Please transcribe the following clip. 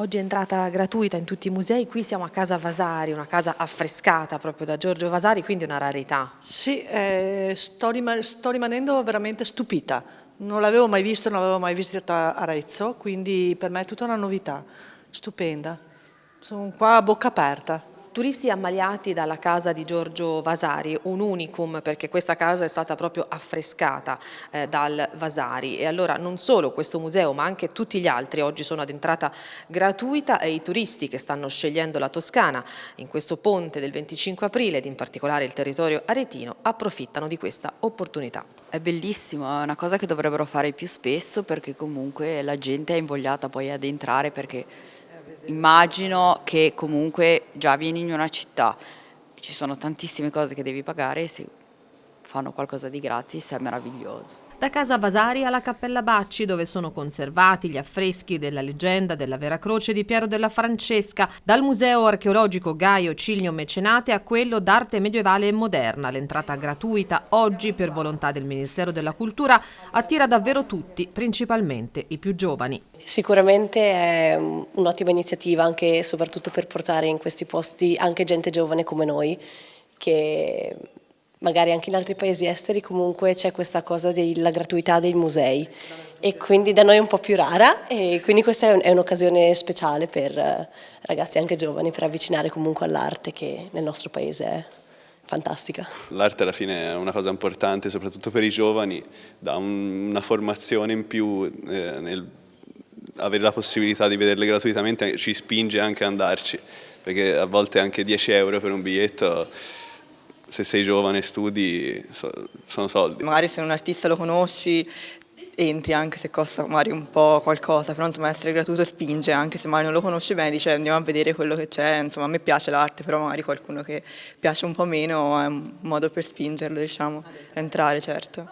Oggi è entrata gratuita in tutti i musei, qui siamo a Casa Vasari, una casa affrescata proprio da Giorgio Vasari, quindi una rarità. Sì, eh, sto, rim sto, rimanendo veramente stupita, non l'avevo mai visto, non l'avevo mai visitato Arezzo, quindi per me è tutta una novità, stupenda. Sono qua a bocca aperta. Turisti ammaliati dalla casa di Giorgio Vasari, un unicum perché questa casa è stata proprio affrescata eh, dal Vasari e allora non solo questo museo ma anche tutti gli altri oggi sono ad entrata gratuita e i turisti che stanno scegliendo la Toscana in questo ponte del 25 aprile ed in particolare il territorio aretino approfittano di questa opportunità. È bellissimo, è una cosa che dovrebbero fare più spesso perché comunque la gente è invogliata poi ad entrare perché immagino che comunque già vieni in una città, ci sono tantissime cose che devi pagare e se fanno qualcosa di gratis è meraviglioso. Da Casa Vasari alla Cappella Bacci, dove sono conservati gli affreschi della leggenda della Vera Croce di Piero della Francesca, dal Museo Archeologico Gaio Ciglio Mecenate a quello d'arte medievale e moderna. L'entrata gratuita oggi, per volontà del Ministero della Cultura, attira davvero tutti, principalmente i più giovani. Sicuramente è un'ottima iniziativa anche e soprattutto per portare in questi posti anche gente giovane come noi che magari anche in altri paesi esteri comunque c'è questa cosa della gratuità dei musei e quindi da noi è un po' più rara e quindi questa è un'occasione speciale per eh, ragazzi anche giovani per avvicinare comunque all'arte che nel nostro paese è fantastica. L'arte alla fine è una cosa importante soprattutto per i giovani, dà una formazione in più eh, nel avere la possibilità di vederle gratuitamente ci spinge anche ad andarci perché a volte anche 10 euro per un biglietto se sei giovane studi sono soldi. Magari se un artista lo conosci entri anche se costa magari un po' qualcosa, però insomma essere gratuito spinge, anche se magari non lo conosci bene, dice andiamo a vedere quello che c'è, insomma a me piace l'arte, però magari qualcuno che piace un po' meno è un modo per spingerlo, diciamo, entrare certo.